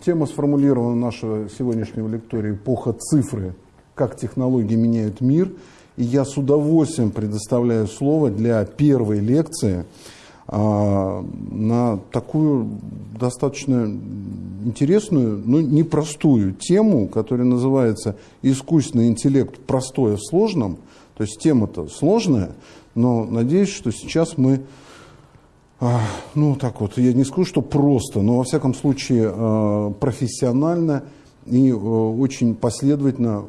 тема сформулирована нашего сегодняшнего лектория «Эпоха цифры. Как технологии меняют мир». И я с удовольствием предоставляю слово для первой лекции а, на такую достаточно интересную, но непростую тему, которая называется «Искусственный интеллект. Простое в сложном». То есть тема-то сложная, но надеюсь, что сейчас мы ну, так вот, я не скажу, что просто, но во всяком случае а, профессионально и а, очень последовательно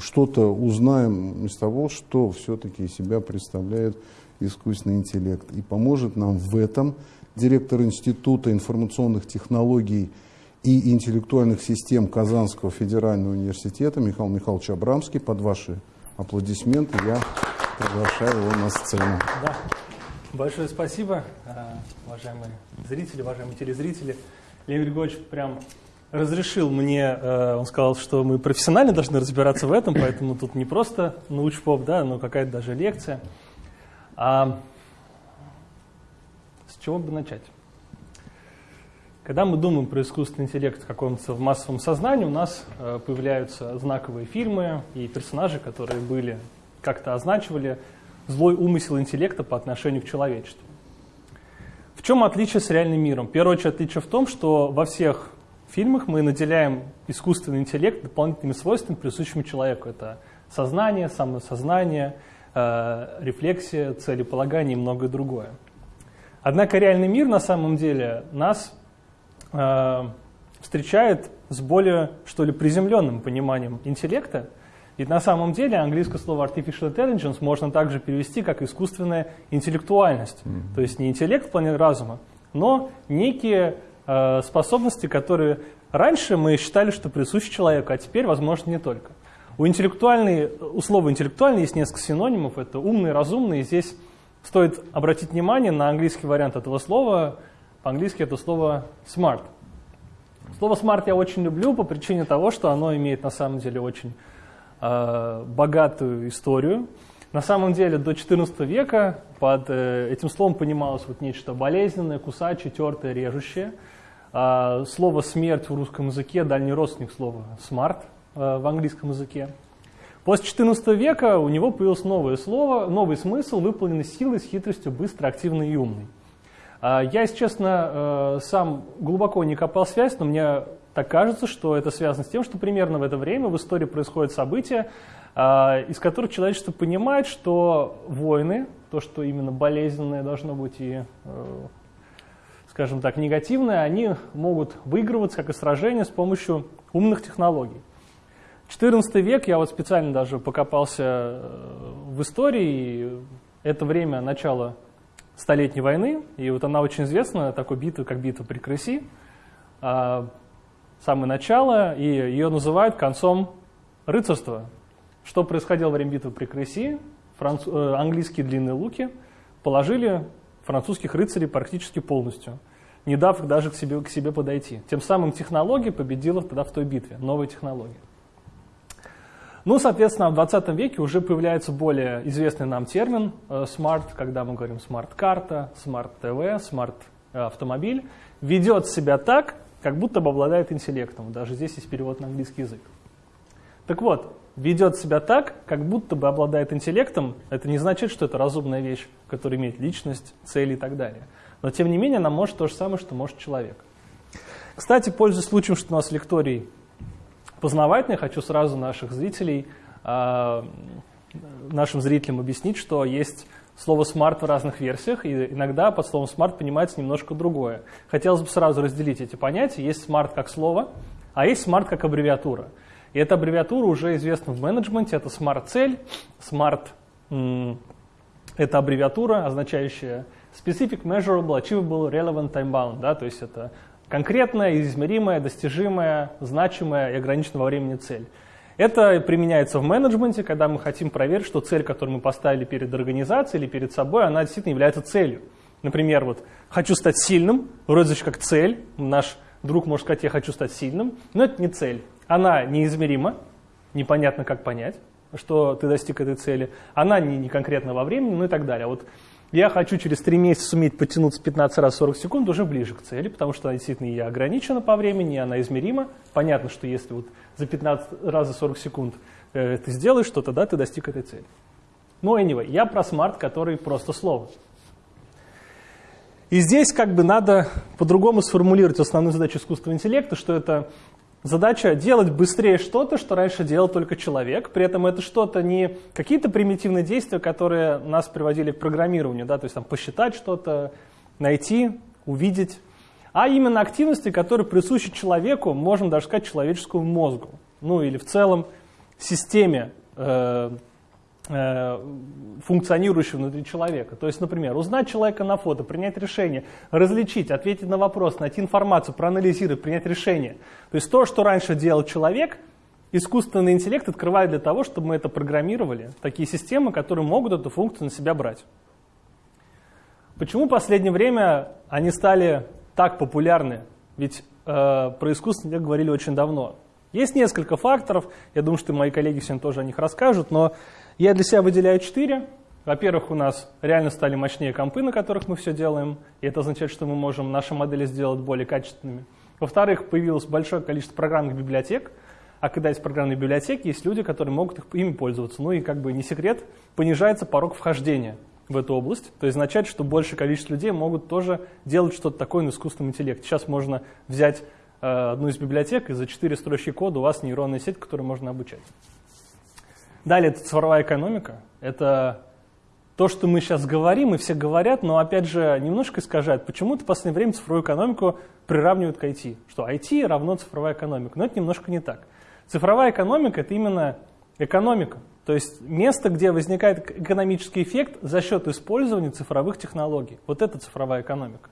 что-то узнаем из того, что все-таки себя представляет искусственный интеллект. И поможет нам в этом директор Института информационных технологий и интеллектуальных систем Казанского федерального университета Михаил Михайлович Абрамский. Под ваши аплодисменты я приглашаю его на сцену. Да. Большое спасибо, э, уважаемые зрители, уважаемые телезрители. Леонид Григорьевич прям разрешил мне, э, он сказал, что мы профессионально должны разбираться в этом, поэтому тут не просто научпоп, да, но какая-то даже лекция. А с чего бы начать? Когда мы думаем про искусственный интеллект в каком-то массовом сознании, у нас э, появляются знаковые фильмы и персонажи, которые были как-то означивали злой умысел интеллекта по отношению к человечеству. В чем отличие с реальным миром? Первое отличие в том, что во всех фильмах мы наделяем искусственный интеллект дополнительными свойствами, присущими человеку. Это сознание, самосознание, э, рефлексия, целеполагание и многое другое. Однако реальный мир на самом деле нас э, встречает с более, что ли, приземленным пониманием интеллекта, и на самом деле английское слово artificial intelligence можно также перевести как искусственная интеллектуальность. Mm-hmm. То есть не интеллект в плане разума, но некие э, способности, которые раньше мы считали, что присущи человеку, а теперь, возможно, не только. У, интеллектуальной, у слова интеллектуальный есть несколько синонимов. Это умный, разумный. И здесь стоит обратить внимание на английский вариант этого слова. По-английски это слово smart. Слово smart я очень люблю по причине того, что оно имеет на самом деле очень Э, богатую историю. На самом деле до XIV века под э, этим словом понималось вот нечто болезненное, кусачее, тертое, режущее. Э, слово «смерть» в русском языке – дальний родственник слова «смарт» в английском языке. После XIV века у него появилось новое слово, новый смысл, выполненный силой, с хитростью, быстро, активный и умный. Я, если честно, сам глубоко не копал связь, но мне так кажется, что это связано с тем, что примерно в это время в истории происходят события, а, из которых человечество понимает, что войны, то, что именно болезненное должно быть и, э, скажем так, негативное, они могут выигрываться, как и сражения, с помощью умных технологий. 14 век, я вот специально даже покопался э, в истории, это время начала Столетней войны, и вот она очень известна, такой битва, как битва при Крыси. Самое начало, и ее называют концом рыцарства. Что происходило во время битвы при Креси? Франц... Э, английские длинные луки положили французских рыцарей практически полностью, не дав их даже к себе, к себе подойти. Тем самым технология победила тогда в той битве, новая технология. Ну, соответственно, в 20 веке уже появляется более известный нам термин э, smart, когда мы говорим смарт-карта, смарт-ТВ, смарт-автомобиль, ведет себя так, как будто бы обладает интеллектом. Даже здесь есть перевод на английский язык. Так вот, ведет себя так, как будто бы обладает интеллектом, это не значит, что это разумная вещь, которая имеет личность, цели и так далее. Но тем не менее, она может то же самое, что может человек. Кстати, пользуясь случаем, что у нас лекторий познавательный, хочу сразу наших зрителей, а, нашим зрителям объяснить, что есть слово smart в разных версиях, и иногда под словом smart понимается немножко другое. Хотелось бы сразу разделить эти понятия. Есть smart как слово, а есть smart как аббревиатура. И эта аббревиатура уже известна в менеджменте, это smart-цель, smart – это аббревиатура, означающая Specific Measurable Achievable Relevant Time Bound, да, то есть это конкретная, измеримая, достижимая, значимая и ограниченная во времени цель. Это применяется в менеджменте, когда мы хотим проверить, что цель, которую мы поставили перед организацией или перед собой, она действительно является целью. Например, вот «хочу стать сильным», вроде как цель, наш друг может сказать «я хочу стать сильным», но это не цель. Она неизмерима, непонятно как понять, что ты достиг этой цели, она не, не конкретно во времени, ну и так далее. Вот я хочу через 3 месяца суметь потянуться 15 раз 40 секунд уже ближе к цели, потому что она действительно и ограничена по времени, и она измерима. Понятно, что если вот за 15 раз за 40 секунд э, ты сделаешь что-то, да, ты достиг этой цели. Но anyway, я про смарт, который просто слово. И здесь как бы надо по-другому сформулировать основную задачу искусственного интеллекта, что это задача делать быстрее что-то, что раньше делал только человек. При этом это что-то не какие-то примитивные действия, которые нас приводили к программированию, да, то есть там посчитать что-то, найти, увидеть, а именно активности, которые присущи человеку, можно даже сказать, человеческому мозгу, ну или в целом системе э, функционирующего внутри человека. То есть, например, узнать человека на фото, принять решение, различить, ответить на вопрос, найти информацию, проанализировать, принять решение. То есть то, что раньше делал человек, искусственный интеллект открывает для того, чтобы мы это программировали, такие системы, которые могут эту функцию на себя брать. Почему в последнее время они стали так популярны? Ведь э, про искусственный интеллект говорили очень давно. Есть несколько факторов, я думаю, что мои коллеги сегодня тоже о них расскажут, но я для себя выделяю четыре. Во-первых, у нас реально стали мощнее компы, на которых мы все делаем, и это означает, что мы можем наши модели сделать более качественными. Во-вторых, появилось большое количество программных библиотек, а когда есть программные библиотеки, есть люди, которые могут ими пользоваться. Ну и как бы не секрет, понижается порог вхождения в эту область. То есть означает, что большее количество людей могут тоже делать что-то такое на искусственном интеллекте. Сейчас можно взять одну из библиотек, и за четыре строчки кода у вас нейронная сеть, которую можно обучать. Далее это цифровая экономика. Это то, что мы сейчас говорим, и все говорят, но опять же немножко искажают. Почему-то в последнее время цифровую экономику приравнивают к IT. Что IT равно цифровая экономика. Но это немножко не так. Цифровая экономика – это именно экономика. То есть место, где возникает экономический эффект за счет использования цифровых технологий. Вот это цифровая экономика.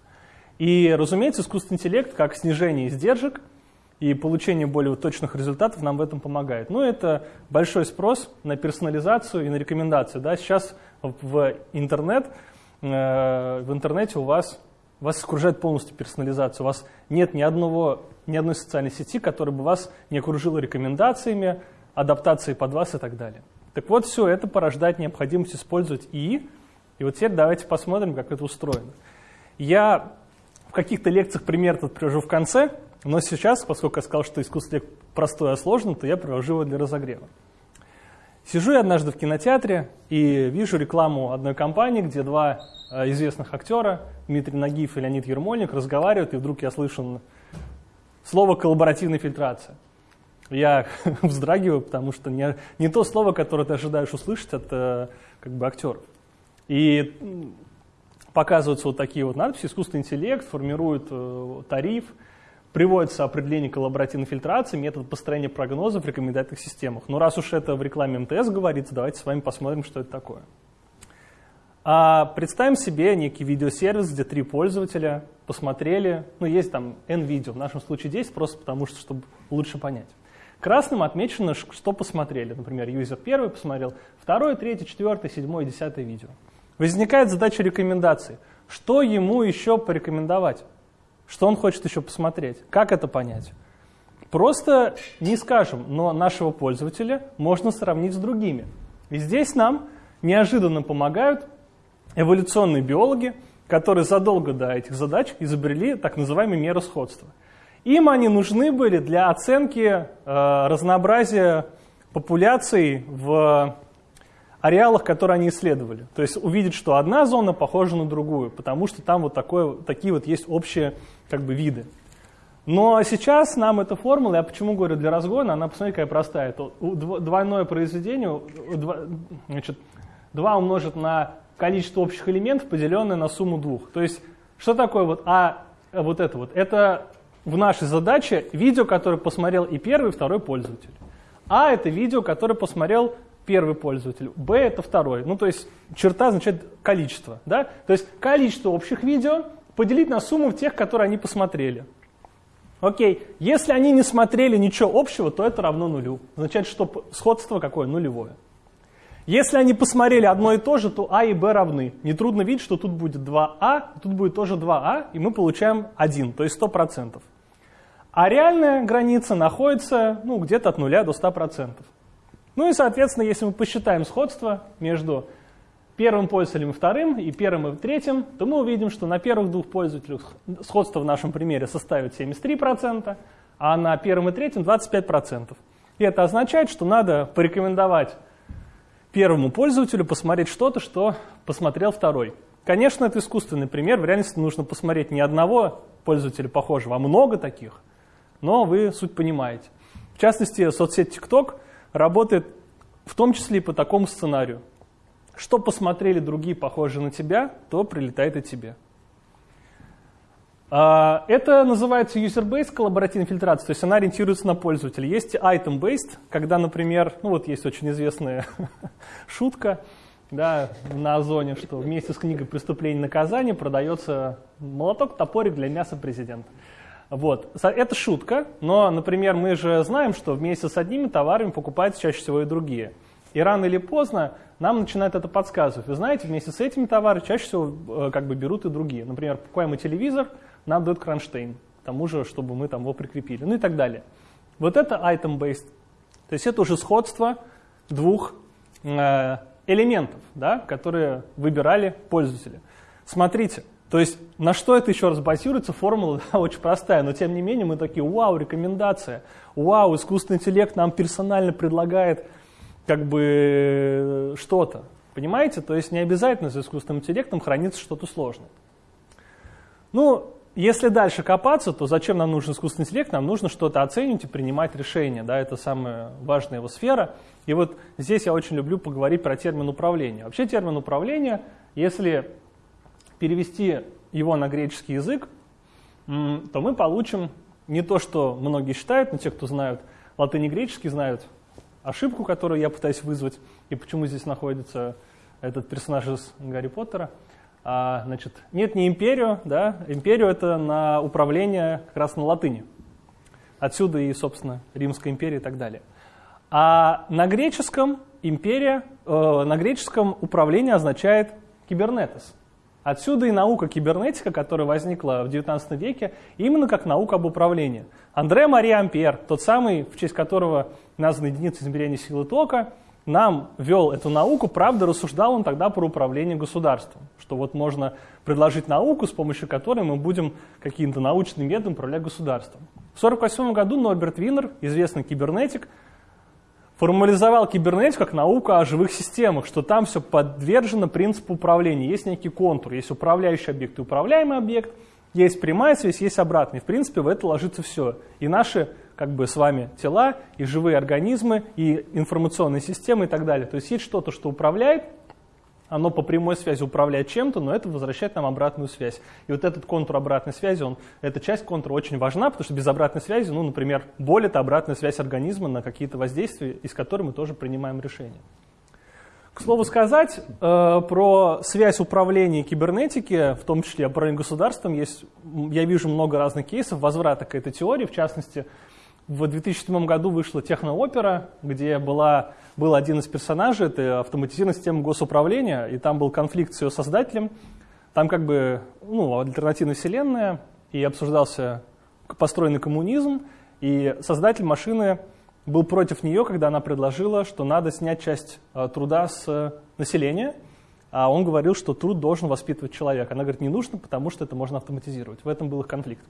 И, разумеется, искусственный интеллект, как снижение издержек – и получение более точных результатов нам в этом помогает. Ну, это большой спрос на персонализацию и на рекомендацию. Да? Сейчас в интернет, э, в интернете у вас, вас окружает полностью персонализация. У вас нет ни, одного, ни одной социальной сети, которая бы вас не окружила рекомендациями, адаптацией под вас и так далее. Так вот, все это порождает необходимость использовать ИИ. И вот теперь давайте посмотрим, как это устроено. Я в каких-то лекциях пример тут привожу в конце, но сейчас, поскольку я сказал, что искусство простое, а сложно, то я провожу его для разогрева. Сижу я однажды в кинотеатре и вижу рекламу одной компании, где два э, известных актера, Дмитрий Нагиев и Леонид Ермольник, разговаривают, и вдруг я слышу слово «коллаборативная фильтрация». Я вздрагиваю, потому что не, не то слово, которое ты ожидаешь услышать от э, как бы, актеров. И показываются вот такие вот надписи, искусственный интеллект формирует э, тариф, Приводится определение коллаборативной фильтрации, метод построения прогнозов в рекомендательных системах. Но раз уж это в рекламе МТС говорится, давайте с вами посмотрим, что это такое. А представим себе некий видеосервис, где три пользователя посмотрели, ну есть там N видео, в нашем случае 10, просто потому что, чтобы лучше понять. Красным отмечено, что посмотрели. Например, юзер первый посмотрел, второй, третий, четвертый, седьмой, десятое видео. Возникает задача рекомендации. Что ему еще порекомендовать? Что он хочет еще посмотреть? Как это понять? Просто не скажем, но нашего пользователя можно сравнить с другими. И здесь нам неожиданно помогают эволюционные биологи, которые задолго до этих задач изобрели так называемые меры сходства. Им они нужны были для оценки э, разнообразия популяций в ареалах, которые они исследовали. То есть увидеть, что одна зона похожа на другую, потому что там вот такое, такие вот есть общие как бы, виды. Но сейчас нам эта формула, я почему говорю для разгона, она, посмотрите, какая простая. Это двойное произведение, значит, 2 умножить на количество общих элементов, поделенное на сумму двух. То есть, что такое вот А, вот это вот? Это в нашей задаче видео, которое посмотрел и первый, и второй пользователь. А это видео, которое посмотрел первый пользователь, Б это второй. Ну, то есть черта означает количество. Да? То есть количество общих видео поделить на сумму тех, которые они посмотрели. Окей, если они не смотрели ничего общего, то это равно нулю. Означает, что сходство какое? Нулевое. Если они посмотрели одно и то же, то А и Б равны. Нетрудно видеть, что тут будет 2А, тут будет тоже 2А, и мы получаем 1, то есть 100%. А реальная граница находится ну, где-то от 0 до 100%. Ну и, соответственно, если мы посчитаем сходство между первым пользователем и вторым, и первым и третьим, то мы увидим, что на первых двух пользователях сходство в нашем примере составит 73%, а на первом и третьем 25%. И это означает, что надо порекомендовать первому пользователю посмотреть что-то, что посмотрел второй. Конечно, это искусственный пример. В реальности нужно посмотреть не одного пользователя похожего, а много таких. Но вы суть понимаете. В частности, соцсеть TikTok работает в том числе и по такому сценарию. Что посмотрели другие похожие на тебя, то прилетает и тебе. А, это называется user-based коллаборативная фильтрация, то есть она ориентируется на пользователя. Есть item-based, когда, например, ну вот есть очень известная шутка да, на Озоне, что вместе с книгой «Преступление и наказание» продается молоток-топорик для мяса президента. Вот. Это шутка, но, например, мы же знаем, что вместе с одними товарами покупаются чаще всего и другие. И рано или поздно нам начинает это подсказывать. Вы знаете, вместе с этими товарами чаще всего э, как бы берут и другие. Например, покупаем мы телевизор – нам дают кронштейн, тому же, чтобы мы там его прикрепили, ну и так далее. Вот это item-based. То есть это уже сходство двух э, элементов, да, которые выбирали пользователи. Смотрите, то есть на что это еще раз базируется, формула да, очень простая, но тем не менее мы такие, вау, рекомендация, вау, искусственный интеллект нам персонально предлагает как бы что-то. Понимаете? То есть не обязательно за искусственным интеллектом хранится что-то сложное. Ну, если дальше копаться, то зачем нам нужен искусственный интеллект? Нам нужно что-то оценивать и принимать решения. Да, это самая важная его сфера. И вот здесь я очень люблю поговорить про термин управления. Вообще термин управления, если перевести его на греческий язык, то мы получим не то, что многие считают, но те, кто знают латынь и греческий, знают ошибку, которую я пытаюсь вызвать, и почему здесь находится этот персонаж из Гарри Поттера – а, значит, нет, не империю, да, империю это на управление как раз на латыни. Отсюда и, собственно, Римская империя и так далее. А на греческом империя, э, на греческом управление означает кибернетос. Отсюда и наука кибернетика, которая возникла в XIX веке, именно как наука об управлении. Андре Мария Ампер, тот самый, в честь которого названа единица измерения силы тока, нам вел эту науку, правда, рассуждал он тогда про управление государством, что вот можно предложить науку, с помощью которой мы будем каким-то научным методом управлять государством. В 1948 году Норберт Виннер, известный кибернетик, формализовал кибернетику как науку о живых системах, что там все подвержено принципу управления. Есть некий контур, есть управляющий объект и управляемый объект, есть прямая связь, есть обратная. В принципе, в это ложится все. И наши как бы с вами тела, и живые организмы, и информационные системы и так далее. То есть есть что-то, что управляет, оно по прямой связи управляет чем-то, но это возвращает нам обратную связь. И вот этот контур обратной связи, он, эта часть контура очень важна, потому что без обратной связи, ну, например, боль – это обратная связь организма на какие-то воздействия, из которых мы тоже принимаем решения. К слову сказать, э, про связь управления кибернетики, в том числе управления государством, есть, я вижу много разных кейсов возврата к этой теории, в частности, в 2007 году вышла техноопера, где была, был один из персонажей, это автоматизированная система госуправления, и там был конфликт с ее создателем. Там как бы ну, альтернативная вселенная, и обсуждался построенный коммунизм, и создатель машины был против нее, когда она предложила, что надо снять часть э, труда с населения, а он говорил, что труд должен воспитывать человека. Она говорит, не нужно, потому что это можно автоматизировать. В этом был их конфликт.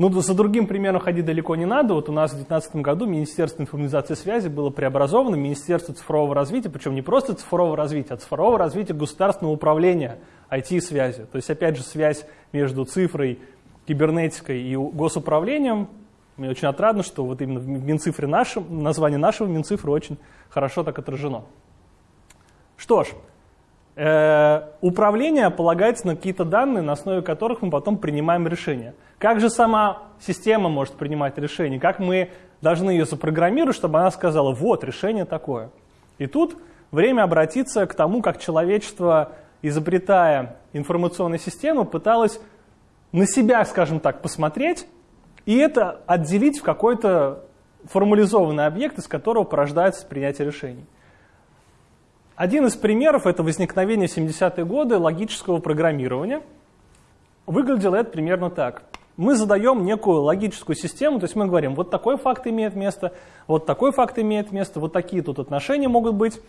Ну, за другим примером ходить далеко не надо. Вот у нас в 2019 году Министерство информатизации и связи было преобразовано в Министерство цифрового развития, причем не просто цифрового развития, а цифрового развития государственного управления IT-связи. То есть, опять же, связь между цифрой, кибернетикой и госуправлением. Мне очень отрадно, что вот именно в Минцифре нашем, название нашего Минцифры очень хорошо так отражено. Что ж, управление полагается на какие-то данные, на основе которых мы потом принимаем решения. Как же сама система может принимать решение? Как мы должны ее запрограммировать, чтобы она сказала, вот, решение такое. И тут время обратиться к тому, как человечество, изобретая информационные системы, пыталось на себя, скажем так, посмотреть и это отделить в какой-то формализованный объект, из которого порождается принятие решений. Один из примеров – это возникновение в 70-е годы логического программирования. Выглядело это примерно так мы задаем некую логическую систему, то есть мы говорим, вот такой факт имеет место, вот такой факт имеет место, вот такие тут отношения могут быть.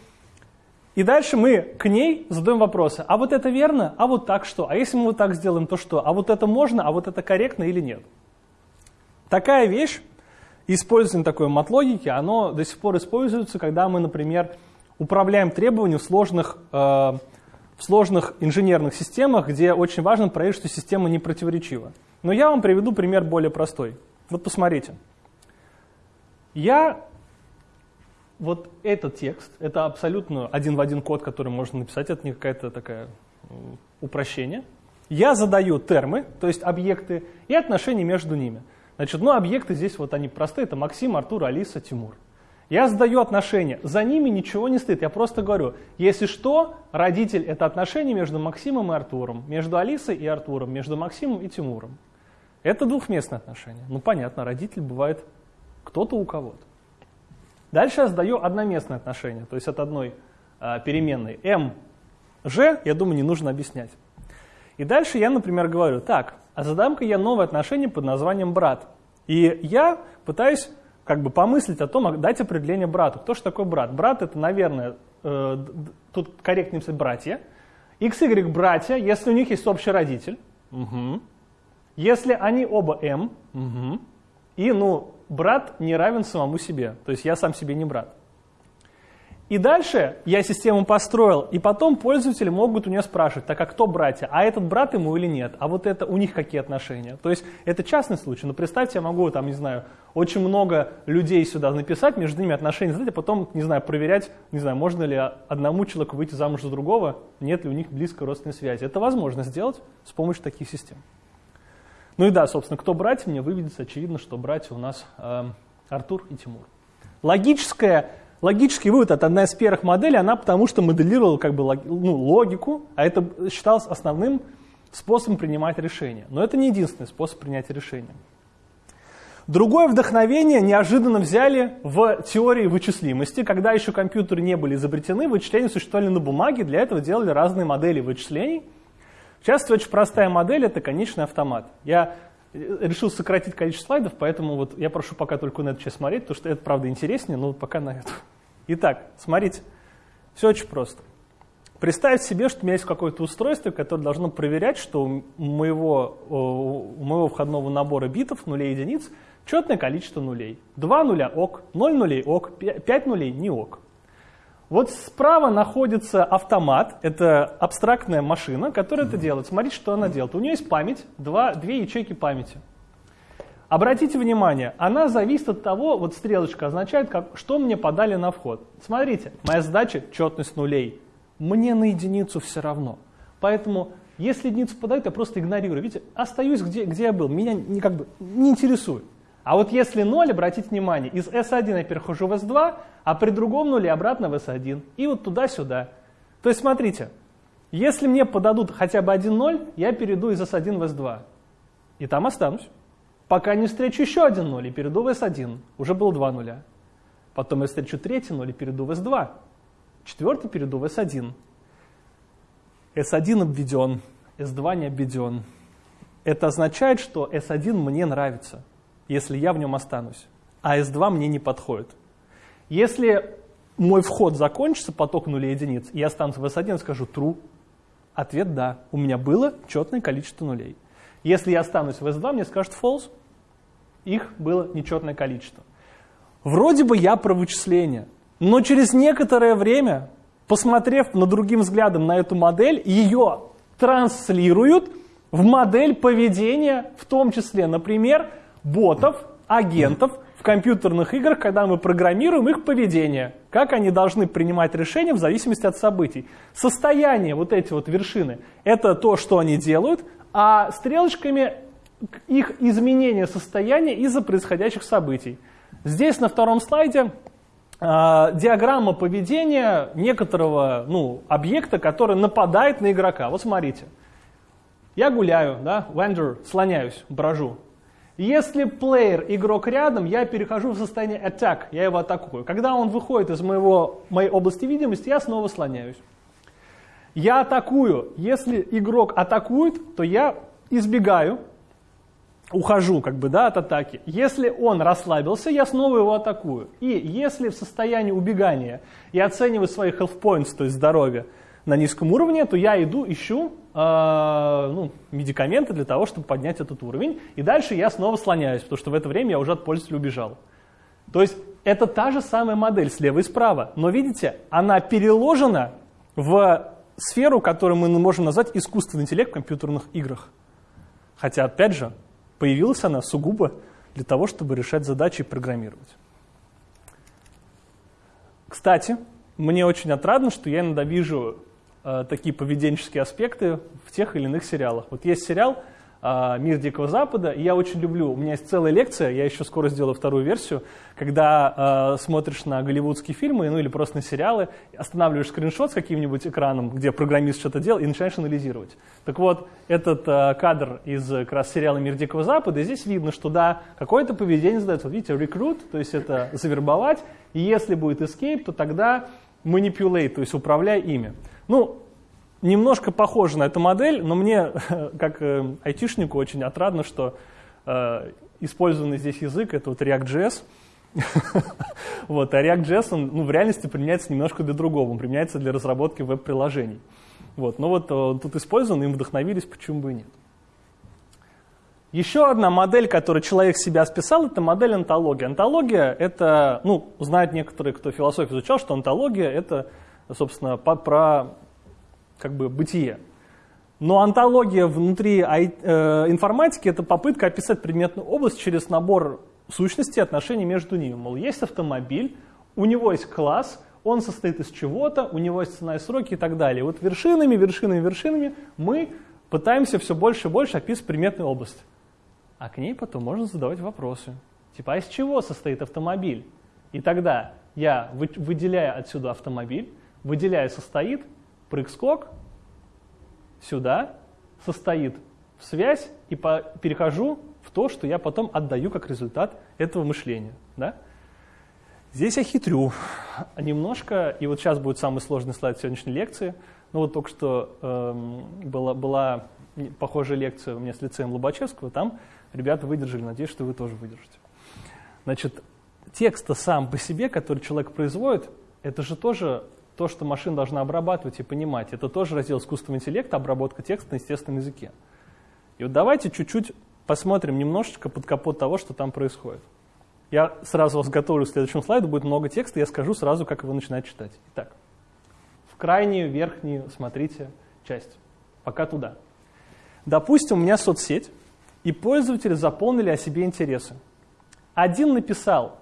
И дальше мы к ней задаем вопросы. А вот это верно? А вот так что? А если мы вот так сделаем, то что? А вот это можно? А вот это корректно или нет? Такая вещь, использование такой матлогики, оно до сих пор используется, когда мы, например, управляем требованиями в сложных, э, в сложных инженерных системах, где очень важно проверить, что система не противоречива. Но я вам приведу пример более простой. Вот посмотрите. Я вот этот текст, это абсолютно один в один код, который можно написать, это не какая-то такая упрощение. Я задаю термы, то есть объекты, и отношения между ними. Значит, ну объекты здесь вот они простые, это Максим, Артур, Алиса, Тимур. Я задаю отношения, за ними ничего не стоит, я просто говорю, если что, родитель это отношение между Максимом и Артуром, между Алисой и Артуром, между Максимом и Тимуром. Это двухместные отношения. Ну понятно, родитель бывает кто-то у кого-то. Дальше я задаю одноместное отношение, то есть от одной э, переменной m, g, я думаю, не нужно объяснять. И дальше я, например, говорю, так, а задам-ка я новое отношение под названием брат. И я пытаюсь как бы помыслить о том, дать определение брату. Кто же такой брат? Брат это, наверное, э, тут корректнее написать братья. X, Y братья, если у них есть общий родитель. Угу. Если они оба M. Угу. И, ну, брат не равен самому себе. То есть я сам себе не брат. И дальше я систему построил, и потом пользователи могут у нее спрашивать, так а кто братья? А этот брат ему или нет? А вот это у них какие отношения? То есть это частный случай, но представьте, я могу там, не знаю, очень много людей сюда написать, между ними отношения задать, а потом, не знаю, проверять, не знаю, можно ли одному человеку выйти замуж за другого, нет ли у них близкой родственной связи. Это возможно сделать с помощью таких систем. Ну и да, собственно, кто братья, мне выведется очевидно, что братья у нас э, Артур и Тимур. Логическая, логический вывод это одна из первых моделей, она потому что моделировала как бы ну, логику, а это считалось основным способом принимать решения. Но это не единственный способ принятия решения. Другое вдохновение неожиданно взяли в теории вычислимости. Когда еще компьютеры не были изобретены, вычисления существовали на бумаге, для этого делали разные модели вычислений – в частности, очень простая модель – это конечный автомат. Я э, решил сократить количество слайдов, поэтому вот я прошу пока только на эту часть смотреть, потому что это, правда, интереснее, но пока на эту. Итак, смотрите, все очень просто. Представьте себе, что у меня есть какое-то устройство, которое должно проверять, что у моего, у моего входного набора битов, нулей и единиц, четное количество нулей. Два нуля – ок, ноль нулей – ок, пять нулей – не ок. Вот справа находится автомат, это абстрактная машина, которая это делает. Смотрите, что она делает. У нее есть память, два, две ячейки памяти. Обратите внимание, она зависит от того, вот стрелочка означает, как, что мне подали на вход. Смотрите, моя задача – четность нулей. Мне на единицу все равно. Поэтому, если единицу подают, я просто игнорирую. Видите, остаюсь где, где я был, меня не, как бы, не интересует. А вот если 0, обратите внимание, из S1 я перехожу в S2, а при другом нуле обратно в S1. И вот туда-сюда. То есть смотрите, если мне подадут хотя бы один 0, я перейду из S1 в S2. И там останусь. Пока не встречу еще один 0 и перейду в S1. Уже было два нуля. Потом я встречу третий 0 и перейду в S2. Четвертый перейду в S1. S1 обведен, S2 не обведен. Это означает, что S1 мне нравится если я в нем останусь, а S2 мне не подходит. Если мой вход закончится, поток нулей единиц, и я останусь в S1, скажу true. Ответ да. У меня было четное количество нулей. Если я останусь в S2, мне скажут false. Их было нечетное количество. Вроде бы я про вычисление, но через некоторое время, посмотрев на другим взглядом на эту модель, ее транслируют в модель поведения, в том числе, например, ботов, агентов в компьютерных играх, когда мы программируем их поведение, как они должны принимать решения в зависимости от событий. Состояние, вот эти вот вершины, это то, что они делают, а стрелочками их изменение состояния из-за происходящих событий. Здесь на втором слайде диаграмма поведения некоторого ну, объекта, который нападает на игрока. Вот смотрите. Я гуляю, да, wander, слоняюсь, брожу. Если плеер, игрок рядом, я перехожу в состояние attack, я его атакую. Когда он выходит из моего, моей области видимости, я снова слоняюсь. Я атакую. Если игрок атакует, то я избегаю. Ухожу как бы, да, от атаки. Если он расслабился, я снова его атакую. И если в состоянии убегания я оцениваю свои health points, то есть здоровье, на низком уровне, то я иду, ищу э, ну, медикаменты для того, чтобы поднять этот уровень. И дальше я снова слоняюсь, потому что в это время я уже от пользователя убежал. То есть это та же самая модель слева и справа. Но видите, она переложена в сферу, которую мы можем назвать искусственный интеллект в компьютерных играх. Хотя, опять же, появилась она сугубо для того, чтобы решать задачи и программировать. Кстати, мне очень отрадно, что я иногда вижу э, такие поведенческие аспекты в тех или иных сериалах. Вот есть сериал «Мир Дикого Запада», и я очень люблю, у меня есть целая лекция, я еще скоро сделаю вторую версию, когда э, смотришь на голливудские фильмы, ну или просто на сериалы, останавливаешь скриншот с каким-нибудь экраном, где программист что-то делал, и начинаешь анализировать. Так вот, этот э, кадр из как раз сериала «Мир Дикого Запада», и здесь видно, что да, какое-то поведение задается. Вот видите, рекрут, то есть это завербовать, и если будет escape, то тогда manipulate, то есть управляй ими. Ну, немножко похоже на эту модель, но мне, как э, айтишнику, очень отрадно, что э, использованный здесь язык — это вот React.js. вот, а React.js, он ну, в реальности применяется немножко для другого, он применяется для разработки веб-приложений. Вот, но вот он тут использован, им вдохновились, почему бы и нет. Еще одна модель, которую человек себя списал, это модель антологии. Антология — это, ну, знают некоторые, кто философию изучал, что антология — это, собственно, по, про как бы бытие. Но антология внутри э, информатики — это попытка описать предметную область через набор сущностей отношений между ними. Мол, есть автомобиль, у него есть класс, он состоит из чего-то, у него есть цена и сроки и так далее. Вот вершинами, вершинами, вершинами мы пытаемся все больше и больше описывать предметную область а к ней потом можно задавать вопросы. Типа, а из чего состоит автомобиль? И тогда я выделяю отсюда автомобиль, выделяю состоит, прыг-скок, сюда, состоит в связь и по, перехожу в то, что я потом отдаю как результат этого мышления. Да? Здесь я хитрю немножко, и вот сейчас будет самый сложный слайд сегодняшней лекции. Ну вот только что эм, была, была похожая лекция у меня с лицеем Лобачевского, там ребята выдержали, надеюсь, что вы тоже выдержите. Значит, текст сам по себе, который человек производит, это же тоже то, что машина должна обрабатывать и понимать. Это тоже раздел искусственного интеллекта, обработка текста на естественном языке. И вот давайте чуть-чуть посмотрим немножечко под капот того, что там происходит. Я сразу вас готовлю к следующему слайду, будет много текста, я скажу сразу, как его начинать читать. Итак, в крайнюю верхнюю смотрите часть, пока туда. Допустим, у меня соцсеть, и пользователи заполнили о себе интересы. Один написал,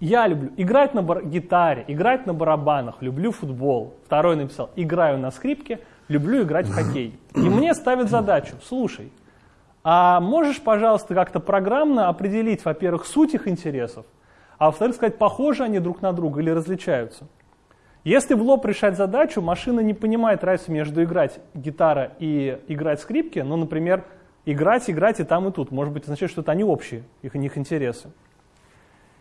я люблю играть на бар- гитаре, играть на барабанах, люблю футбол. Второй написал, играю на скрипке, люблю играть в хоккей. И мне ставят задачу, слушай, а можешь, пожалуйста, как-то программно определить, во-первых, суть их интересов, а во-вторых, сказать, похожи они друг на друга или различаются. Если в лоб решать задачу, машина не понимает разницу между играть гитара и играть скрипки, ну, например, играть, играть и там, и тут. Может быть, означает, что это они общие, их, у них интересы.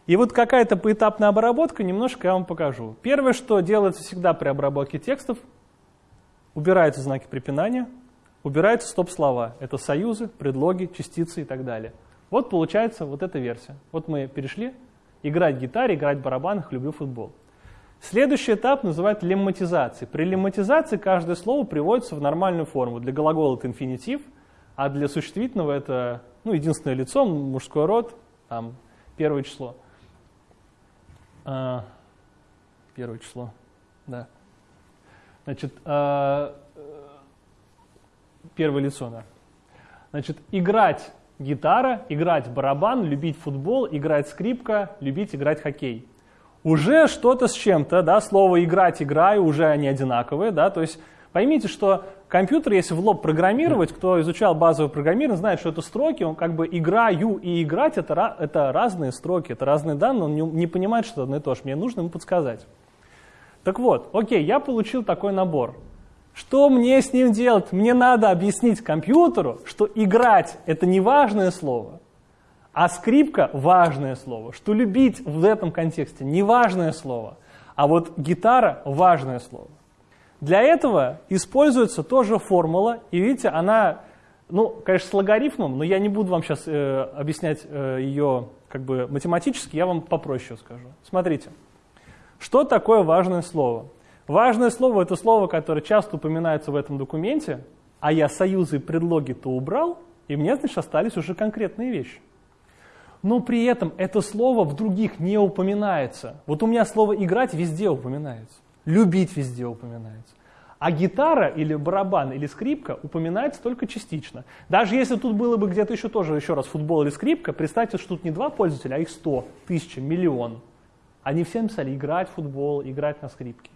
И вот какая-то поэтапная обработка, немножко я вам покажу. Первое, что делается всегда при обработке текстов, убираются знаки препинания, убираются стоп-слова. Это союзы, предлоги, частицы и так далее. Вот получается вот эта версия. Вот мы перешли. Играть гитаре, играть в барабанах, люблю футбол. Следующий этап называют лемматизацией. При лемматизации каждое слово приводится в нормальную форму. Для глагола это инфинитив – а для существительного это ну, единственное лицо, мужской род, там, первое число. А, первое число, да. Значит, а, первое лицо, да. Значит, играть гитара, играть барабан, любить футбол, играть скрипка, любить играть хоккей. Уже что-то с чем-то, да, слово играть, играю, уже они одинаковые, да, то есть Поймите, что компьютер, если в лоб программировать, кто изучал базовое программирование, знает, что это строки, он как бы играю и играть, это, это разные строки, это разные данные, он не, не понимает, что это одно и то же. Мне нужно ему подсказать. Так вот, окей, я получил такой набор. Что мне с ним делать? Мне надо объяснить компьютеру, что играть – это не важное слово, а скрипка – важное слово, что любить в этом контексте – не важное слово, а вот гитара – важное слово. Для этого используется тоже формула, и видите, она ну, конечно, с логарифмом, но я не буду вам сейчас э, объяснять э, ее как бы математически, я вам попроще скажу. Смотрите, что такое важное слово? Важное слово – это слово, которое часто упоминается в этом документе, а я союзы и предлоги-то убрал, и мне, значит, остались уже конкретные вещи. Но при этом это слово в других не упоминается. Вот у меня слово «играть» везде упоминается, «любить» везде упоминается. А гитара или барабан или скрипка упоминается только частично. Даже если тут было бы где-то еще тоже, еще раз, футбол или скрипка, представьте, что тут не два пользователя, а их сто, тысяча, миллион. Они все написали играть в футбол, играть на скрипке.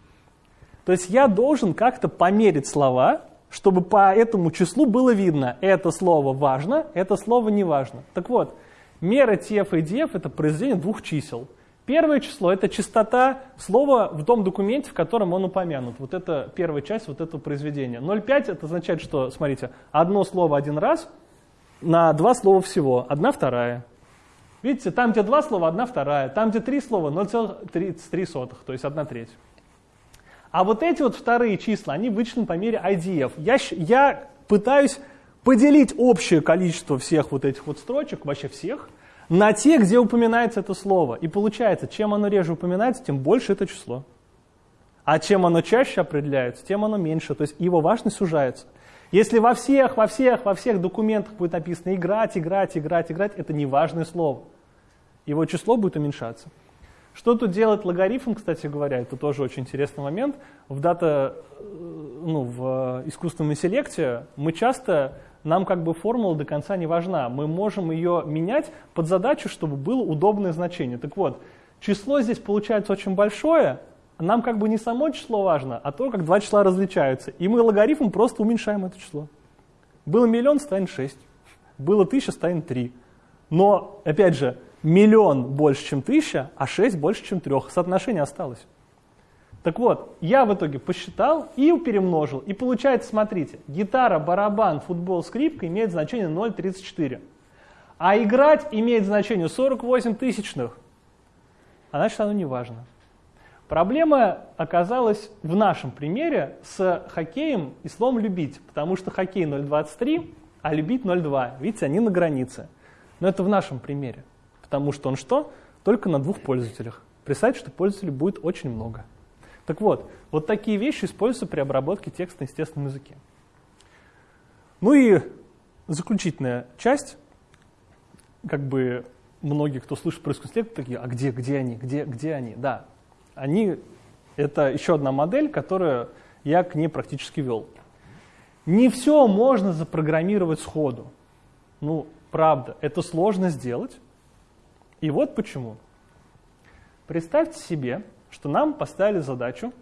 То есть я должен как-то померить слова, чтобы по этому числу было видно, это слово важно, это слово не важно. Так вот, мера TF и DF это произведение двух чисел – Первое число – это частота слова в том документе, в котором он упомянут. Вот это первая часть вот этого произведения. 0,5 это означает, что, смотрите, одно слово один раз на два слова всего, одна вторая. Видите, там, где два слова, одна вторая. Там, где три слова, 0,33, то есть одна треть. А вот эти вот вторые числа, они вычислены по мере IDF. Я, я пытаюсь поделить общее количество всех вот этих вот строчек, вообще всех – на те, где упоминается это слово. И получается, чем оно реже упоминается, тем больше это число. А чем оно чаще определяется, тем оно меньше. То есть его важность сужается. Если во всех, во всех, во всех документах будет написано играть, играть, играть, играть, это не важное слово. Его число будет уменьшаться. Что тут делает логарифм, кстати говоря, это тоже очень интересный момент. В дата, э, ну, в искусственном интеллекте мы часто нам как бы формула до конца не важна. Мы можем ее менять под задачу, чтобы было удобное значение. Так вот, число здесь получается очень большое, нам как бы не само число важно, а то, как два числа различаются. И мы логарифм просто уменьшаем это число. Было миллион, станет 6. Было тысяча, станет 3. Но, опять же, миллион больше, чем тысяча, а 6 больше, чем трех. Соотношение осталось. Так вот, я в итоге посчитал и перемножил. И получается, смотрите, гитара, барабан, футбол, скрипка имеют значение 0,34. А играть имеет значение 48 тысячных. А значит, оно не важно. Проблема оказалась в нашем примере с хоккеем и словом «любить», потому что хоккей 0,23, а любить 0,2. Видите, они на границе. Но это в нашем примере, потому что он что? Только на двух пользователях. Представьте, что пользователей будет очень много. Так вот, вот такие вещи используются при обработке текста на естественном языке. Ну и заключительная часть, как бы многие, кто слышит про искусственный интеллект, такие, а где, где они, где, где они? Да, они, это еще одна модель, которую я к ней практически вел. Не все можно запрограммировать сходу. Ну, правда, это сложно сделать. И вот почему. Представьте себе, что нам поставили задачу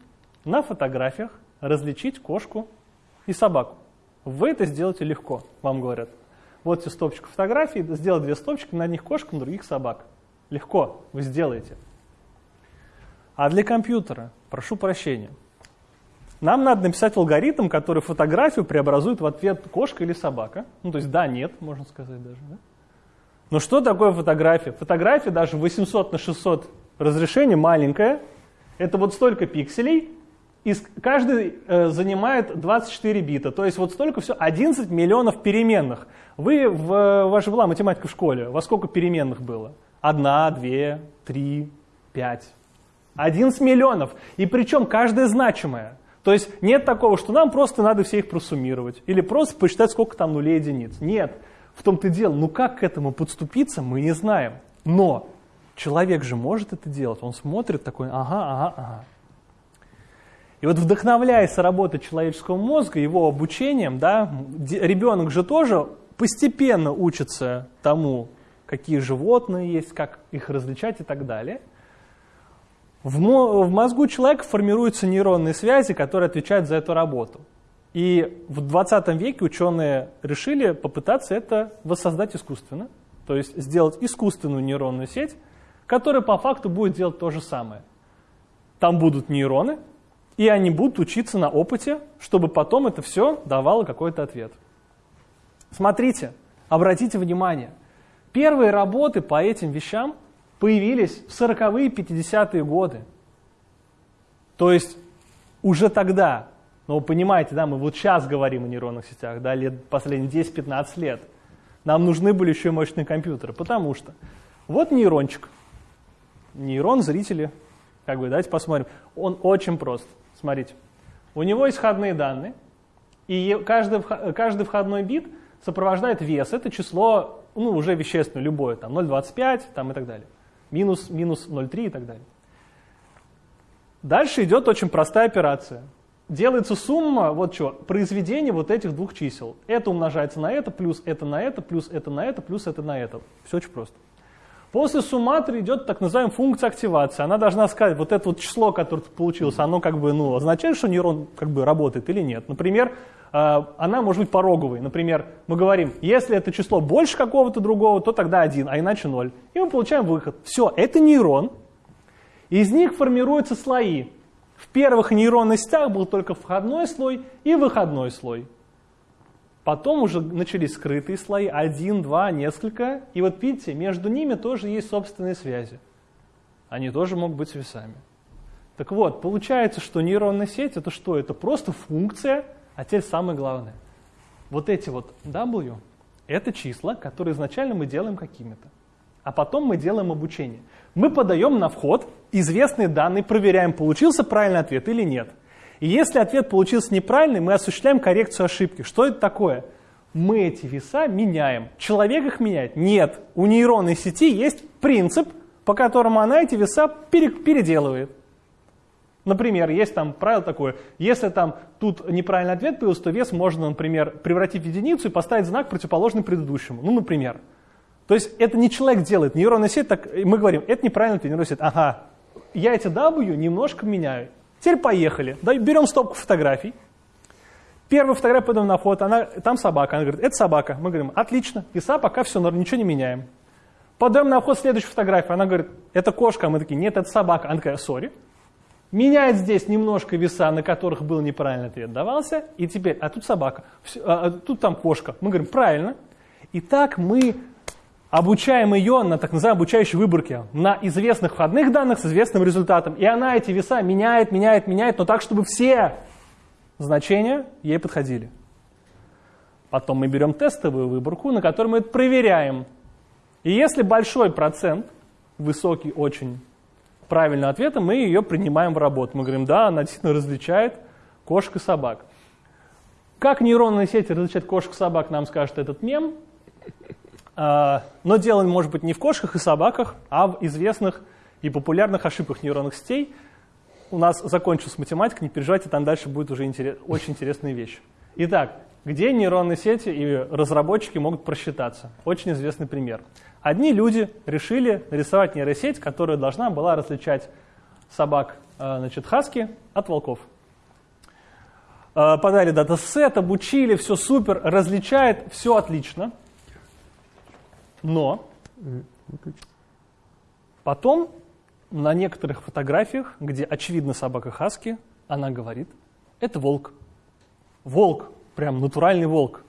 на фотографиях различить кошку и собаку. Вы это сделаете легко, вам говорят. Вот все стопчик фотографий, сделать две стопчики, на одних кошек, на других собак. Легко, вы сделаете. А для компьютера, прошу прощения, нам надо написать алгоритм, который фотографию преобразует в ответ кошка или собака. Ну, то есть да, нет, можно сказать даже. Да? Но что такое фотография? Фотография даже 800 на 600 разрешение маленькая, это вот столько пикселей, и каждый э, занимает 24 бита. То есть вот столько все, 11 миллионов переменных. Вы, в, ваша была математика в школе, во сколько переменных было? Одна, две, три, пять. 11 миллионов. И причем каждая значимая. То есть нет такого, что нам просто надо все их просуммировать. Или просто посчитать, сколько там нулей единиц. Нет. В том-то дело, ну как к этому подступиться, мы не знаем. Но Человек же может это делать. Он смотрит такой, ага, ага, ага. И вот вдохновляясь работой человеческого мозга, его обучением, да, ребенок же тоже постепенно учится тому, какие животные есть, как их различать и так далее. В, в мозгу человека формируются нейронные связи, которые отвечают за эту работу. И в 20 веке ученые решили попытаться это воссоздать искусственно, то есть сделать искусственную нейронную сеть, который по факту будет делать то же самое. Там будут нейроны, и они будут учиться на опыте, чтобы потом это все давало какой-то ответ. Смотрите, обратите внимание, первые работы по этим вещам появились в 40-е, 50-е годы. То есть уже тогда Но вы понимаете, да, мы вот сейчас говорим о нейронных сетях, да, лет, последние 10-15 лет. Нам нужны были еще и мощные компьютеры, потому что вот нейрончик, нейрон зрители, как бы, давайте посмотрим. Он очень прост. Смотрите, у него есть входные данные, и каждый, каждый входной бит сопровождает вес. Это число, ну, уже вещественное, любое, там 0,25 там, и так далее. Минус, минус 0,3 и так далее. Дальше идет очень простая операция. Делается сумма, вот что, произведение вот этих двух чисел. Это умножается на это, плюс это на это, плюс это на это, плюс это на это. Все очень просто. После сумматоры идет так называемая функция активации. Она должна сказать, вот это вот число, которое получилось, оно как бы ну, означает, что нейрон как бы работает или нет. Например, э, она может быть пороговой. Например, мы говорим, если это число больше какого-то другого, то тогда один, а иначе ноль. И мы получаем выход. Все, это нейрон. Из них формируются слои. В первых нейронных сетях был только входной слой и выходной слой. Потом уже начались скрытые слои, один, два, несколько. И вот видите, между ними тоже есть собственные связи. Они тоже могут быть весами. Так вот, получается, что нейронная сеть это что? Это просто функция, а теперь самое главное. Вот эти вот W – это числа, которые изначально мы делаем какими-то. А потом мы делаем обучение. Мы подаем на вход известные данные, проверяем, получился правильный ответ или нет. И если ответ получился неправильный, мы осуществляем коррекцию ошибки. Что это такое? Мы эти веса меняем. Человек их меняет? Нет. У нейронной сети есть принцип, по которому она эти веса переделывает. Например, есть там правило такое, если там тут неправильный ответ появился, то вес можно, например, превратить в единицу и поставить знак противоположный предыдущему. Ну, например. То есть это не человек делает, нейронная сеть, так, мы говорим, это неправильно, нейронная сеть. Ага, я эти W немножко меняю. Теперь поехали. Берем стопку фотографий. Первую фотографию подаем на фото, она, там собака. Она говорит, это собака. Мы говорим, отлично, веса пока все, ничего не меняем. Подаем на вход следующую фотографию. Она говорит, это кошка. Мы такие, нет, это собака. Она такая, сори. Меняет здесь немножко веса, на которых был неправильный ответ давался. И теперь, а тут собака, а, а, тут там кошка. Мы говорим, правильно. И так мы обучаем ее на так называемой обучающей выборке, на известных входных данных с известным результатом. И она эти веса меняет, меняет, меняет, но так, чтобы все значения ей подходили. Потом мы берем тестовую выборку, на которой мы это проверяем. И если большой процент, высокий очень, правильного ответа, мы ее принимаем в работу. Мы говорим, да, она действительно различает кошек и собак. Как нейронные сети различают кошек и собак, нам скажет этот мем. А, но дело может быть не в кошках и собаках, а в известных и популярных ошибках нейронных сетей. У нас закончилась математика, не переживайте, там дальше будет уже интерес, очень интересные вещи. Итак, где нейронные сети и разработчики могут просчитаться? Очень известный пример. Одни люди решили нарисовать нейросеть, которая должна была различать собак а, значит, хаски от волков. А, подали датасет, обучили, все супер, различает, все отлично – но потом на некоторых фотографиях, где очевидно собака Хаски, она говорит, это волк. Волк, прям натуральный волк.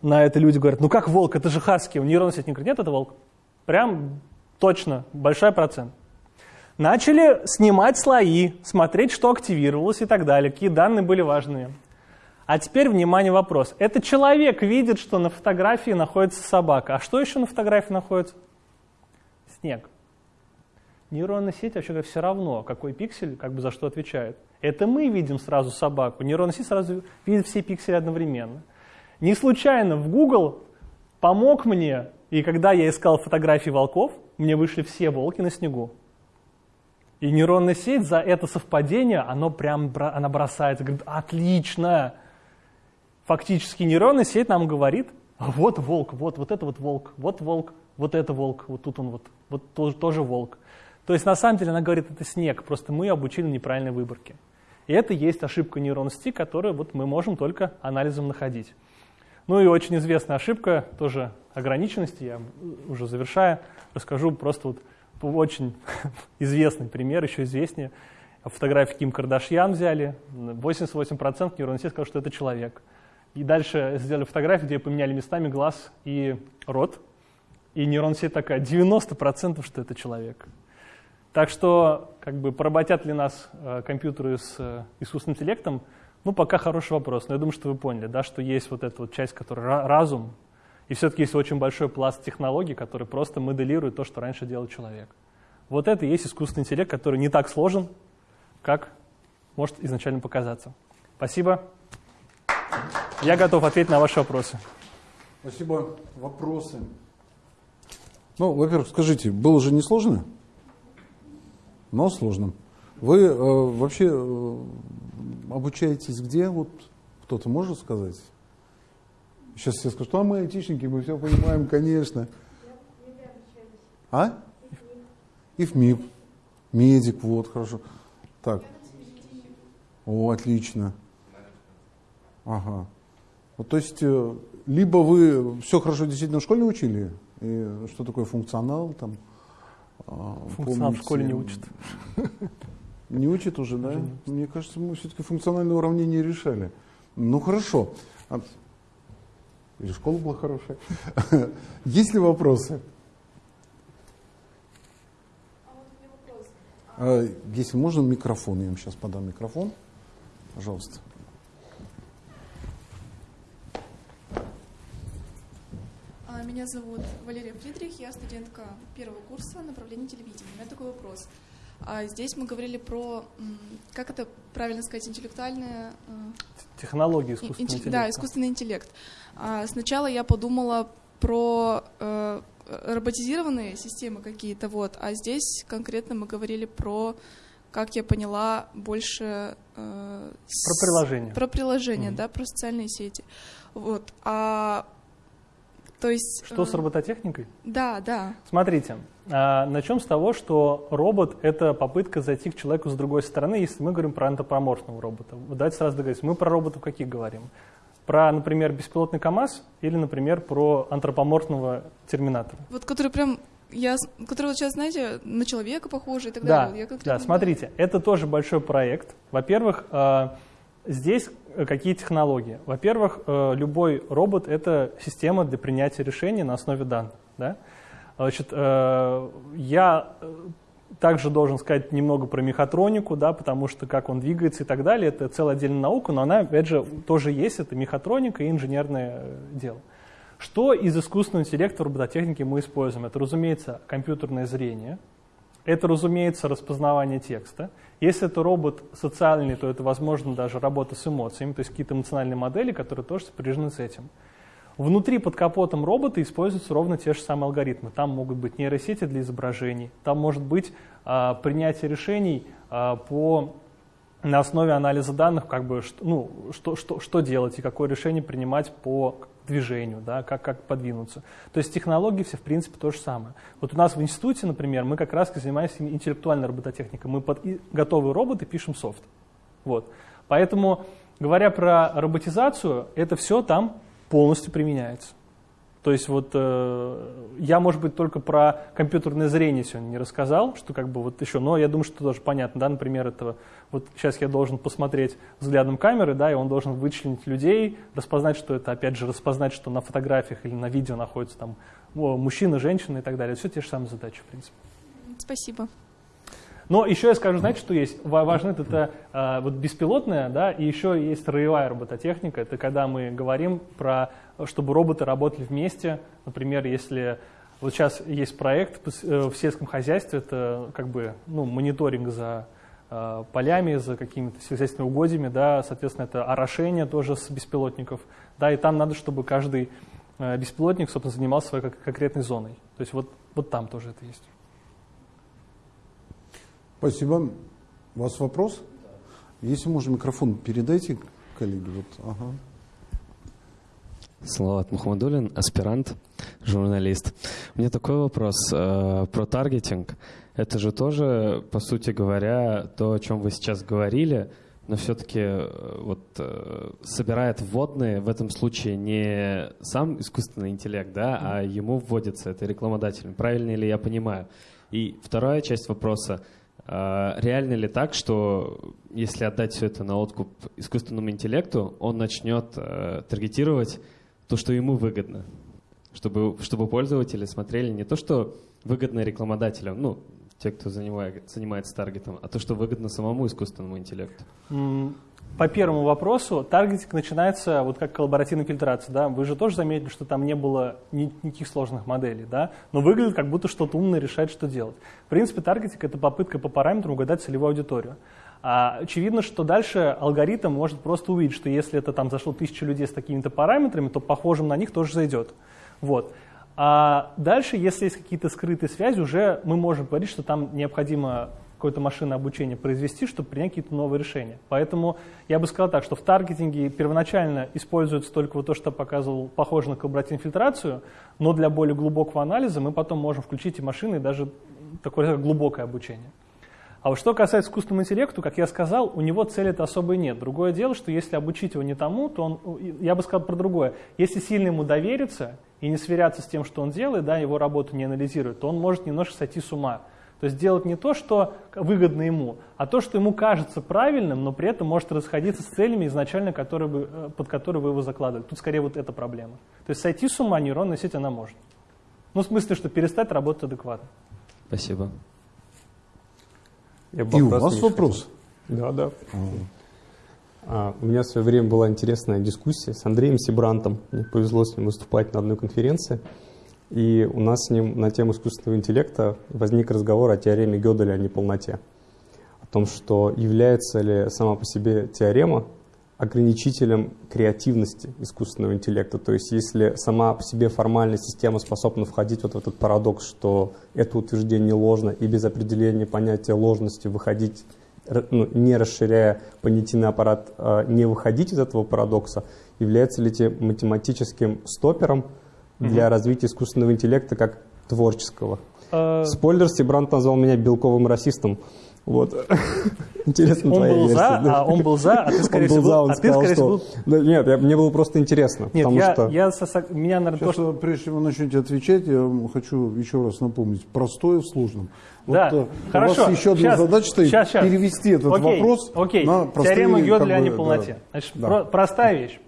На это люди говорят, ну как волк, это же Хаски. У нейронной сети не говорит, нет, это волк. Прям точно, большой процент. Начали снимать слои, смотреть, что активировалось и так далее, какие данные были важные. А теперь, внимание, вопрос. Это человек видит, что на фотографии находится собака. А что еще на фотографии находится? Снег. Нейронная сеть, вообще все равно, какой пиксель как бы за что отвечает. Это мы видим сразу собаку. Нейронная сеть сразу видит все пиксели одновременно. Не случайно в Google помог мне, и когда я искал фотографии волков, мне вышли все волки на снегу. И нейронная сеть за это совпадение, оно прям, она бросается, говорит, отлично, фактически нейронная сеть нам говорит, «А вот волк, вот, вот это вот волк, вот волк, вот это волк, вот тут он вот, вот тоже, тоже волк. То есть на самом деле она говорит, это снег, просто мы обучили неправильной выборке. И это есть ошибка нейронной сети, которую вот мы можем только анализом находить. Ну и очень известная ошибка, тоже ограниченности, я уже завершая, расскажу просто вот очень известный пример, еще известнее. Фотографии Ким Кардашьян взяли, 88% нейронной сети сказал, что это человек. И дальше сделали фотографию, где поменяли местами глаз и рот. И нейронная сеть такая, 90% что это человек. Так что, как бы, поработят ли нас э, компьютеры с э, искусственным интеллектом, Ну, пока хороший вопрос, но я думаю, что вы поняли, да, что есть вот эта вот часть, которая разум, и все-таки есть очень большой пласт технологий, который просто моделирует то, что раньше делал человек. Вот это и есть искусственный интеллект, который не так сложен, как может изначально показаться. Спасибо. Я готов ответить на ваши вопросы. Спасибо. Вопросы? Ну, во-первых, скажите, было же не сложно? Но сложно. Вы э, вообще э, обучаетесь где? Вот кто-то может сказать? Сейчас все скажут, что а мы айтишники, мы все понимаем, конечно. А? И в МИП. Медик, вот, хорошо. Так. О, отлично. Ага. Вот, то есть, э, либо вы все хорошо действительно в школе учили, и что такое функционал там? А, функционал в школе не учат. Не учат уже, да? Уже Мне кажется, мы все-таки функциональное уравнение решали. Ну хорошо. А, или школа была хорошая. Есть ли вопросы? А, если можно, микрофон. Я вам сейчас подам микрофон. Пожалуйста. Меня зовут Валерия Фридрих, я студентка первого курса направления телевидения. У меня такой вопрос. А здесь мы говорили про, как это правильно сказать, интеллектуальная... Технологии искусственного интеллекта. Да, искусственный интеллект. А сначала я подумала про э, роботизированные системы какие-то, вот, а здесь конкретно мы говорили про как я поняла, больше... Э, про приложение. Про приложение, mm-hmm. да, про социальные сети. Вот. А то есть... Что с э, робототехникой? Да, да. Смотрите, а, начнем с того, что робот — это попытка зайти к человеку с другой стороны, если мы говорим про антропоморфного робота. Давайте сразу договоримся. Мы про роботов каких говорим? Про, например, беспилотный КАМАЗ или, например, про антропоморфного терминатора? Вот который прям я, который вот сейчас, знаете, на человека похожий и так да, далее. Я да, смотрите, это тоже большой проект. Во-первых, а, Здесь э, какие технологии? Во-первых, э, любой робот — это система для принятия решений на основе данных. Да? Значит, э, я также должен сказать немного про мехатронику, да, потому что как он двигается и так далее, это целая отдельная наука, но она, опять же, тоже есть, это мехатроника и инженерное дело. Что из искусственного интеллекта в робототехнике мы используем? Это, разумеется, компьютерное зрение, это, разумеется, распознавание текста, если это робот социальный, то это, возможно, даже работа с эмоциями, то есть какие-то эмоциональные модели, которые тоже сопряжены с этим. Внутри под капотом робота используются ровно те же самые алгоритмы. Там могут быть нейросети для изображений, там может быть а, принятие решений а, по на основе анализа данных, как бы, ну, что, что, что делать и какое решение принимать по движению, да, как, как подвинуться. То есть технологии все, в принципе, то же самое. Вот у нас в институте, например, мы как раз занимаемся интеллектуальной робототехникой. Мы под готовые роботы пишем софт. Вот. Поэтому, говоря про роботизацию, это все там полностью применяется. То есть вот э, я, может быть, только про компьютерное зрение сегодня не рассказал, что как бы вот еще, но я думаю, что тоже понятно, да, например, этого, вот сейчас я должен посмотреть взглядом камеры, да, и он должен вычленить людей, распознать, что это, опять же, распознать, что на фотографиях или на видео находится там мужчина, женщина и так далее. Все те же самые задачи, в принципе. Спасибо. Но еще я скажу, знаете, что есть? Важно это, э, вот беспилотная, да, и еще есть роевая робототехника. Это когда мы говорим про, чтобы роботы работали вместе. Например, если вот сейчас есть проект э, в сельском хозяйстве, это как бы ну, мониторинг за э, полями, за какими-то сельскохозяйственными угодьями, да, соответственно, это орошение тоже с беспилотников, да, и там надо, чтобы каждый э, беспилотник, собственно, занимался своей конкретной зоной. То есть вот, вот там тоже это есть. Спасибо. У вас вопрос? Если можно, микрофон передайте коллеге. Вот, ага. Салават Мухаммадулин, аспирант, журналист. У меня такой вопрос э, про таргетинг. Это же тоже, по сути говоря, то, о чем вы сейчас говорили, но все-таки э, вот э, собирает вводные в этом случае не сам искусственный интеллект, да, а ему вводится это рекламодателем. Правильно ли я понимаю? И вторая часть вопроса – а, реально ли так, что если отдать все это на откуп искусственному интеллекту, он начнет э, таргетировать то, что ему выгодно? Чтобы, чтобы пользователи смотрели не то, что выгодно рекламодателям, ну, те, кто занимает, занимается таргетом, а то, что выгодно самому искусственному интеллекту? По первому вопросу, таргетинг начинается вот как коллаборативная фильтрация. Да? Вы же тоже заметили, что там не было ни, никаких сложных моделей, да? но выглядит как будто что-то умное решает, что делать. В принципе, таргетинг — это попытка по параметрам угадать целевую аудиторию. А очевидно, что дальше алгоритм может просто увидеть, что если это там зашло тысяча людей с такими-то параметрами, то похожим на них тоже зайдет. Вот. А дальше, если есть какие-то скрытые связи, уже мы можем говорить, что там необходимо какое-то машинное обучение произвести, чтобы принять какие-то новые решения. Поэтому я бы сказал так, что в таргетинге первоначально используется только вот то, что показывал, похоже на коллаборативную но для более глубокого анализа мы потом можем включить и машины, и даже такое глубокое обучение. А вот что касается искусственного интеллекта, как я сказал, у него цели-то особой нет. Другое дело, что если обучить его не тому, то он, я бы сказал про другое. Если сильно ему довериться и не сверяться с тем, что он делает, да, его работу не анализирует, то он может немножко сойти с ума. То есть делать не то, что выгодно ему, а то, что ему кажется правильным, но при этом может расходиться с целями изначально, которые бы, э, под которые вы его закладывали. Тут скорее вот эта проблема. То есть сойти с ума нейронная сеть она может. Ну, в смысле, что перестать работать адекватно. Спасибо. Я И у вас вопрос? Да, да. А, у меня в свое время была интересная дискуссия с Андреем Сибрантом. Мне повезло с ним выступать на одной конференции. И у нас с ним на тему искусственного интеллекта возник разговор о теореме Гёделя о неполноте. О том, что является ли сама по себе теорема ограничителем креативности искусственного интеллекта. То есть если сама по себе формальная система способна входить вот в этот парадокс, что это утверждение ложно, и без определения понятия ложности выходить, ну, не расширяя понятийный аппарат, а не выходить из этого парадокса, является ли это математическим стопером, для развития искусственного интеллекта как творческого. А, Спойлер, Сибрант назвал меня белковым расистом. Вот. Интересно он твоя был версия. За, да? а он был за, а ты, скорее всего, был за, он а сказал, ты, скорее что... всего... Да, нет, я, мне было просто интересно. Нет, потому я, что... я со, меня, наверное, Сейчас, то, что... прежде чем вы начнете отвечать, я хочу еще раз напомнить. Простое в сложном. Вот, да, вот, хорошо. У вас еще одна сейчас, задача стоит сейчас, сейчас. перевести этот окей, вопрос окей. на простые... Теорема Гёделя о неполноте. Да, Значит, да. Про, простая вещь.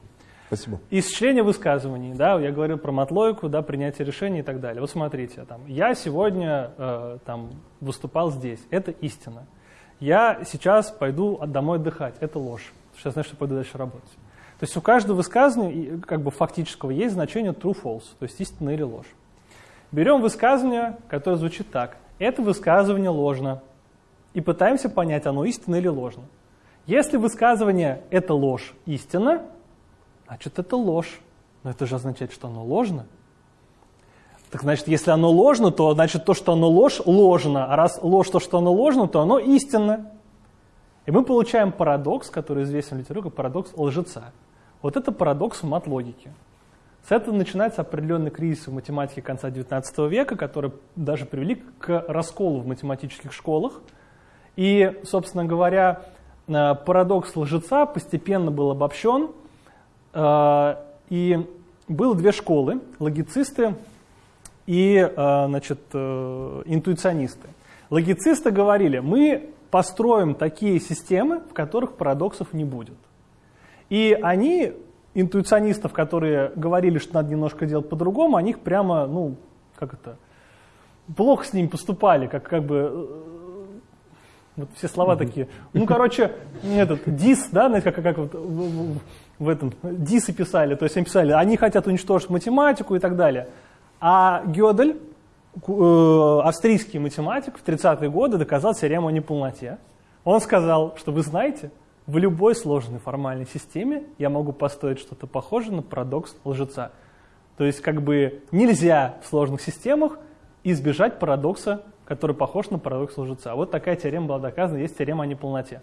Спасибо. Исчисление высказываний, да, я говорил про матлойку, да, принятие решений и так далее. Вот смотрите, там, я сегодня э, там, выступал здесь, это истина. Я сейчас пойду домой отдыхать, это ложь. Сейчас знаю, что пойду дальше работать. То есть у каждого высказывания, как бы фактического, есть значение true-false, то есть истина или ложь. Берем высказывание, которое звучит так. Это высказывание ложно. И пытаемся понять, оно истинно или ложно. Если высказывание «это ложь» истина, значит это ложь. Но это же означает, что оно ложно. Так значит, если оно ложно, то значит то, что оно ложь, ложно. А раз ложь то, что оно ложно, то оно истинно. И мы получаем парадокс, который известен в литературе парадокс лжеца. Вот это парадокс в мат-логике. С этого начинается определенный кризис в математике конца XIX века, который даже привели к расколу в математических школах. И, собственно говоря, э, парадокс лжеца постепенно был обобщен – Э, и было две школы, логицисты и э, значит, э, интуиционисты. Логицисты говорили, мы построим такие системы, в которых парадоксов не будет. И они, интуиционистов, которые говорили, что надо немножко делать по-другому, они их прямо, ну, как это, плохо с ними поступали, как, как бы, вот все слова такие. Ну, короче, этот, дис, да, знаете, как, как вот в этом дисы писали, то есть они писали, они хотят уничтожить математику и так далее. А Гёдель, э, австрийский математик, в 30-е годы доказал теорему о неполноте. Он сказал, что вы знаете, в любой сложной формальной системе я могу построить что-то похожее на парадокс лжеца. То есть как бы нельзя в сложных системах избежать парадокса, который похож на парадокс лжеца. Вот такая теорема была доказана, есть теорема о неполноте.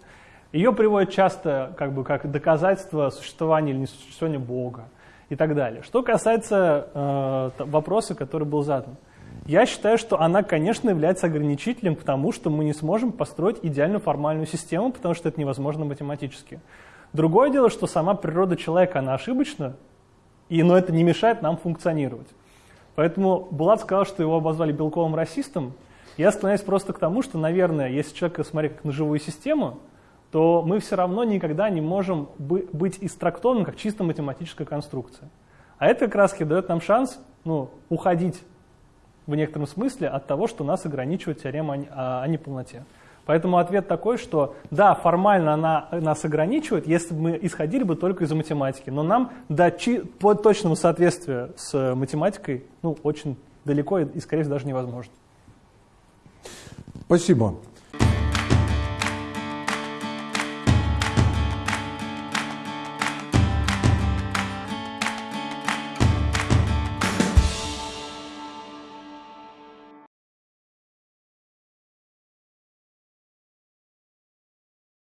Ее приводят часто как, бы, как доказательство существования или несуществования Бога и так далее. Что касается э, вопроса, который был задан. Я считаю, что она, конечно, является ограничителем к тому, что мы не сможем построить идеальную формальную систему, потому что это невозможно математически. Другое дело, что сама природа человека, она ошибочна, и, но это не мешает нам функционировать. Поэтому Булат сказал, что его обозвали белковым расистом. Я склоняюсь просто к тому, что, наверное, если человека смотреть как на живую систему, то мы все равно никогда не можем быть истрактованным как чисто математическая конструкция. А это как раз дает нам шанс ну, уходить в некотором смысле от того, что нас ограничивает теорема о, неполноте. Поэтому ответ такой, что да, формально она нас ограничивает, если бы мы исходили бы только из математики, но нам до по точному соответствию с математикой ну, очень далеко и, скорее всего, даже невозможно. Спасибо.